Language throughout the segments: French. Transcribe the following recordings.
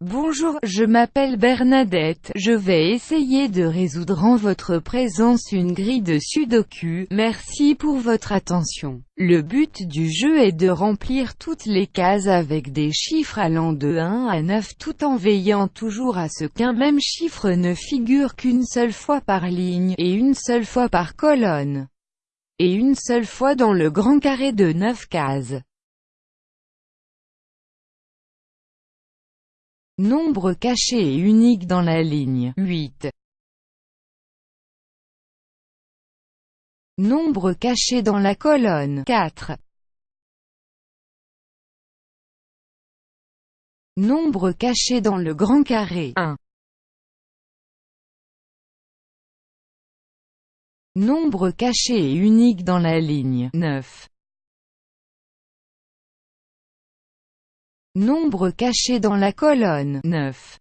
Bonjour, je m'appelle Bernadette, je vais essayer de résoudre en votre présence une grille de sudoku, merci pour votre attention. Le but du jeu est de remplir toutes les cases avec des chiffres allant de 1 à 9 tout en veillant toujours à ce qu'un même chiffre ne figure qu'une seule fois par ligne, et une seule fois par colonne, et une seule fois dans le grand carré de 9 cases. Nombre caché et unique dans la ligne 8. Nombre caché dans la colonne 4. Nombre caché dans le grand carré 1. Nombre caché et unique dans la ligne 9. Nombre caché dans la colonne 9.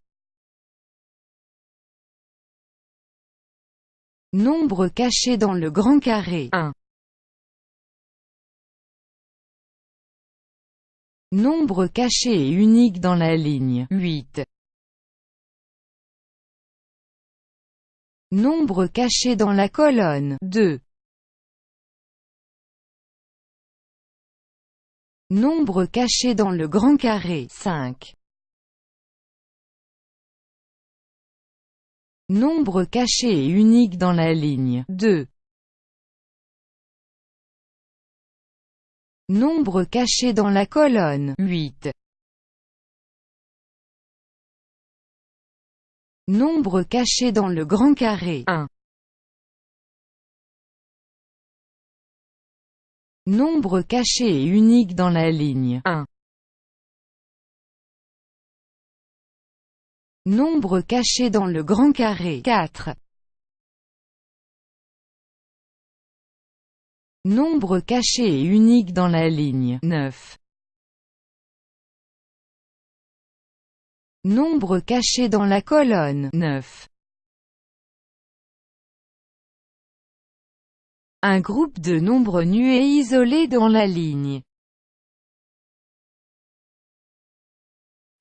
Nombre caché dans le grand carré 1. Nombre caché et unique dans la ligne 8. Nombre caché dans la colonne 2. Nombre caché dans le grand carré 5. Nombre caché et unique dans la ligne 2. Nombre caché dans la colonne 8. Nombre caché dans le grand carré 1. Nombre caché et unique dans la ligne 1. Nombre caché dans le grand carré 4. Nombre caché et unique dans la ligne 9. Nombre caché dans la colonne 9. Un groupe de nombres nus et isolés dans la ligne.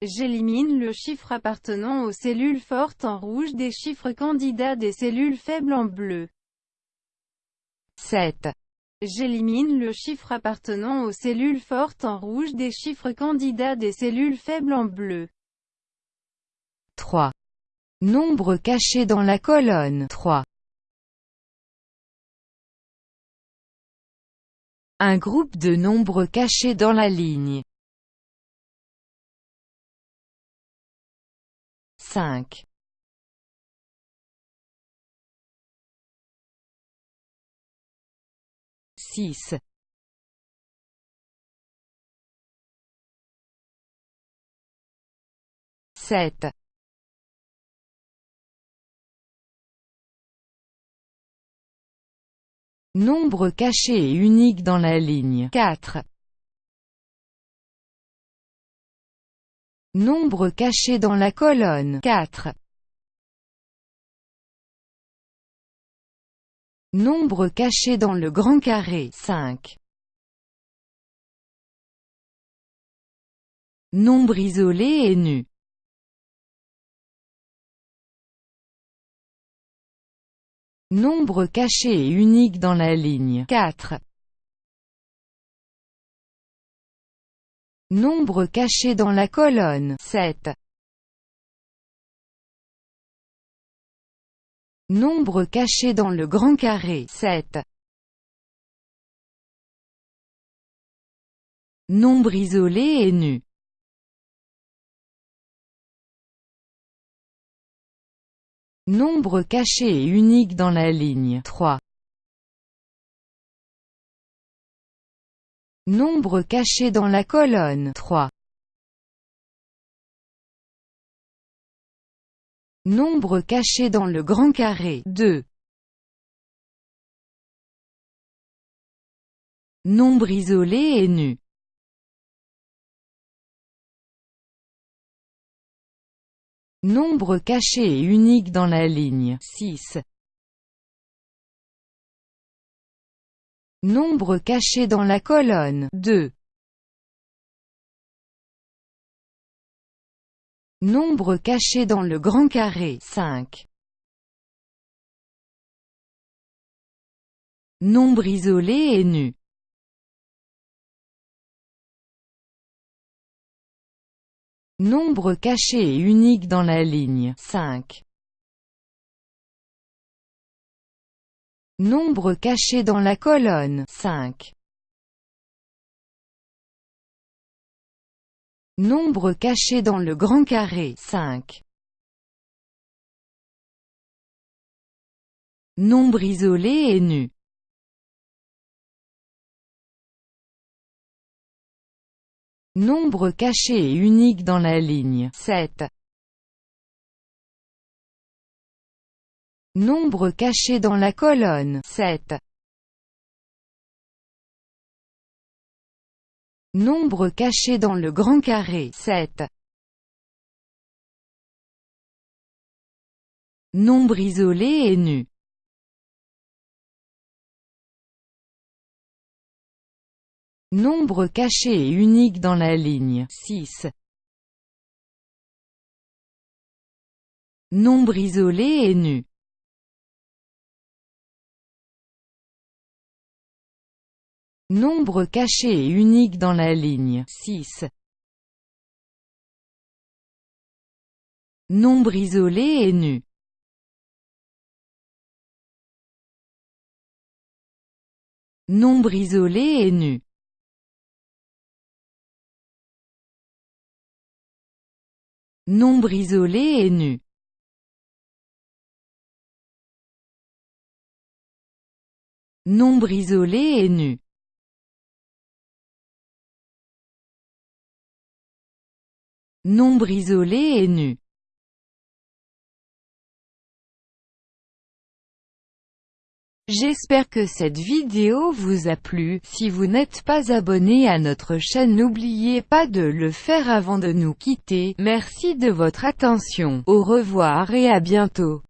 J'élimine le chiffre appartenant aux cellules fortes en rouge des chiffres candidats des cellules faibles en bleu. 7. J'élimine le chiffre appartenant aux cellules fortes en rouge des chiffres candidats des cellules faibles en bleu. 3. Nombre caché dans la colonne 3. Un groupe de nombres cachés dans la ligne. 5. 6. 7. Nombre caché et unique dans la ligne 4. Nombre caché dans la colonne 4. Nombre caché dans le grand carré 5. Nombre isolé et nu Nombre caché et unique dans la ligne 4. Nombre caché dans la colonne 7. Nombre caché dans le grand carré 7. Nombre isolé et nu Nombre caché et unique dans la ligne 3. Nombre caché dans la colonne 3. Nombre caché dans le grand carré 2. Nombre isolé et nu Nombre caché et unique dans la ligne 6. Nombre caché dans la colonne 2. Nombre caché dans le grand carré 5. Nombre isolé et nu. Nombre caché et unique dans la ligne 5. Nombre caché dans la colonne 5. Nombre caché dans le grand carré 5. Nombre isolé et nu. Nombre caché et unique dans la ligne 7. Nombre caché dans la colonne 7. Nombre caché dans le grand carré 7. Nombre isolé et nu. Nombre caché et unique dans la ligne 6. Nombre isolé et nu. Nombre caché et unique dans la ligne 6. Nombre isolé et nu. Nombre isolé et nu. Nombre isolé et nu. Nombre isolé et nu. Nombre isolé et nu. J'espère que cette vidéo vous a plu, si vous n'êtes pas abonné à notre chaîne n'oubliez pas de le faire avant de nous quitter, merci de votre attention, au revoir et à bientôt.